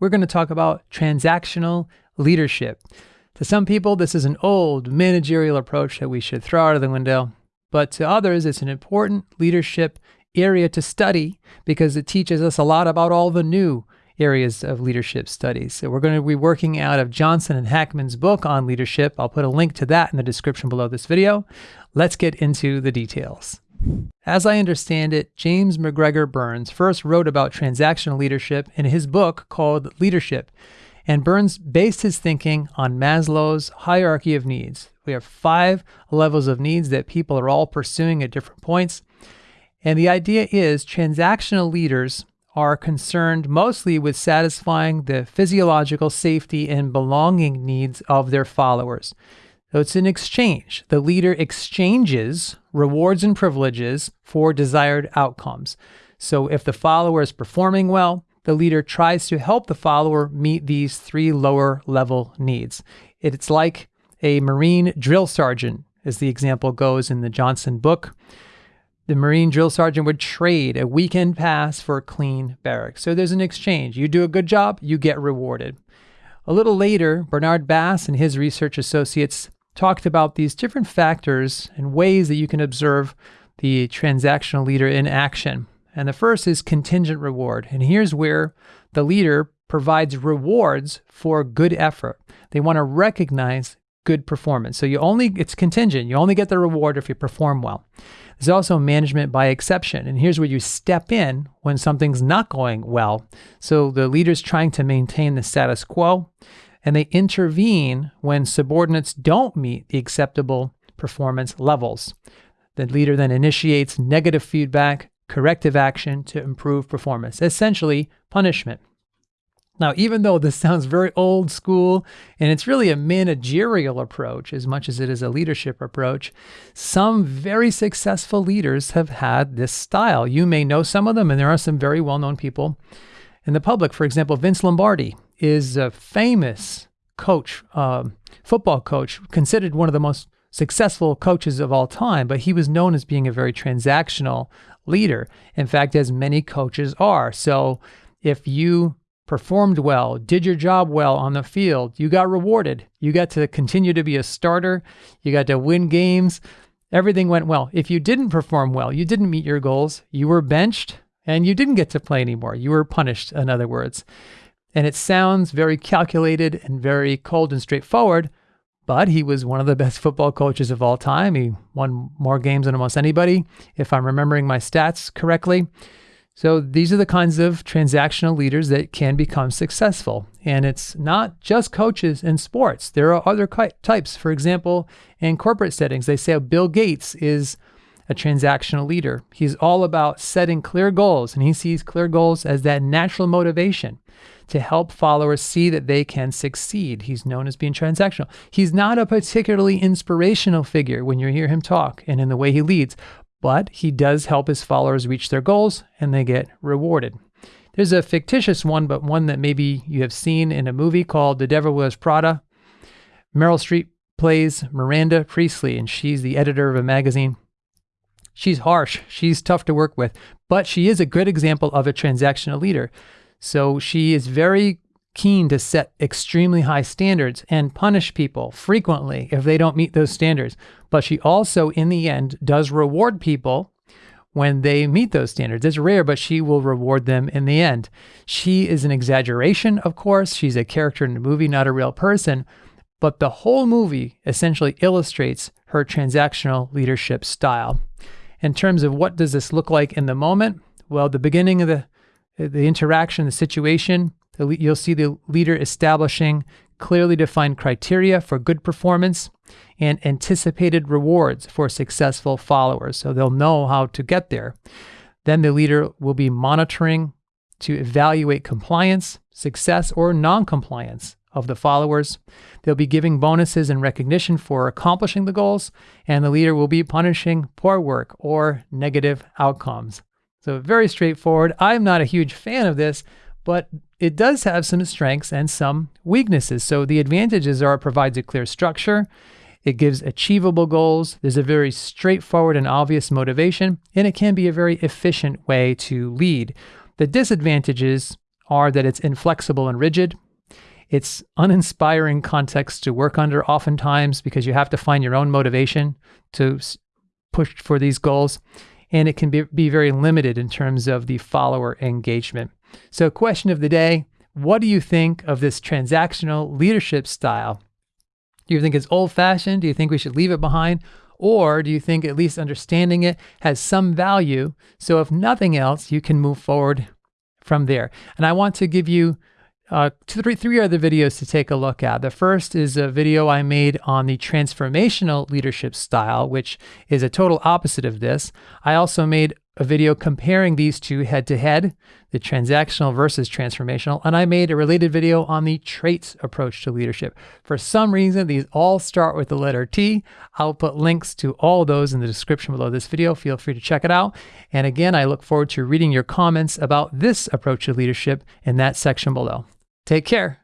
we're going to talk about transactional leadership. To some people, this is an old managerial approach that we should throw out of the window, but to others, it's an important leadership area to study because it teaches us a lot about all the new areas of leadership studies. So we're going to be working out of Johnson and Hackman's book on leadership. I'll put a link to that in the description below this video. Let's get into the details. As I understand it, James MacGregor Burns first wrote about transactional leadership in his book called Leadership. And Burns based his thinking on Maslow's hierarchy of needs. We have five levels of needs that people are all pursuing at different points. And the idea is transactional leaders are concerned mostly with satisfying the physiological safety and belonging needs of their followers. So it's an exchange. The leader exchanges rewards and privileges for desired outcomes. So if the follower is performing well, the leader tries to help the follower meet these three lower level needs. It's like a Marine drill sergeant, as the example goes in the Johnson book the Marine drill sergeant would trade a weekend pass for a clean barracks. So there's an exchange. You do a good job, you get rewarded. A little later, Bernard Bass and his research associates talked about these different factors and ways that you can observe the transactional leader in action. And the first is contingent reward. And here's where the leader provides rewards for good effort. They want to recognize good performance. So you only, it's contingent. You only get the reward if you perform well. There's also management by exception. And here's where you step in when something's not going well. So the leader's trying to maintain the status quo and they intervene when subordinates don't meet the acceptable performance levels. The leader then initiates negative feedback, corrective action to improve performance, essentially punishment. Now, even though this sounds very old school and it's really a managerial approach as much as it is a leadership approach, some very successful leaders have had this style. You may know some of them, and there are some very well known people in the public. For example, Vince Lombardi is a famous coach, uh, football coach, considered one of the most successful coaches of all time, but he was known as being a very transactional leader. In fact, as many coaches are. So if you performed well, did your job well on the field, you got rewarded. You got to continue to be a starter. You got to win games. Everything went well. If you didn't perform well, you didn't meet your goals, you were benched and you didn't get to play anymore. You were punished, in other words. And it sounds very calculated and very cold and straightforward, but he was one of the best football coaches of all time. He won more games than almost anybody, if I'm remembering my stats correctly. So these are the kinds of transactional leaders that can become successful. And it's not just coaches in sports. There are other types. For example, in corporate settings, they say Bill Gates is a transactional leader. He's all about setting clear goals, and he sees clear goals as that natural motivation to help followers see that they can succeed. He's known as being transactional. He's not a particularly inspirational figure when you hear him talk and in the way he leads, but he does help his followers reach their goals and they get rewarded. There's a fictitious one, but one that maybe you have seen in a movie called The Devil Wears Prada. Meryl Streep plays Miranda Priestly, and she's the editor of a magazine. She's harsh, she's tough to work with, but she is a good example of a transactional leader. So she is very keen to set extremely high standards and punish people frequently if they don't meet those standards. But she also, in the end, does reward people when they meet those standards. It's rare, but she will reward them in the end. She is an exaggeration, of course. She's a character in the movie, not a real person. But the whole movie essentially illustrates her transactional leadership style. In terms of what does this look like in the moment? Well, the beginning of the the interaction, the situation, You'll see the leader establishing clearly defined criteria for good performance and anticipated rewards for successful followers. So they'll know how to get there. Then the leader will be monitoring to evaluate compliance, success, or non-compliance of the followers. They'll be giving bonuses and recognition for accomplishing the goals, and the leader will be punishing poor work or negative outcomes. So very straightforward. I'm not a huge fan of this, but it does have some strengths and some weaknesses. So the advantages are it provides a clear structure, it gives achievable goals, there's a very straightforward and obvious motivation, and it can be a very efficient way to lead. The disadvantages are that it's inflexible and rigid. It's uninspiring context to work under oftentimes because you have to find your own motivation to push for these goals. And it can be, be very limited in terms of the follower engagement. So, question of the day What do you think of this transactional leadership style? Do you think it's old fashioned? Do you think we should leave it behind? Or do you think at least understanding it has some value? So, if nothing else, you can move forward from there. And I want to give you uh, three, three other videos to take a look at. The first is a video I made on the transformational leadership style, which is a total opposite of this. I also made a video comparing these two head to head, the transactional versus transformational, and I made a related video on the traits approach to leadership. For some reason, these all start with the letter T. I'll put links to all those in the description below this video. Feel free to check it out. And again, I look forward to reading your comments about this approach to leadership in that section below. Take care.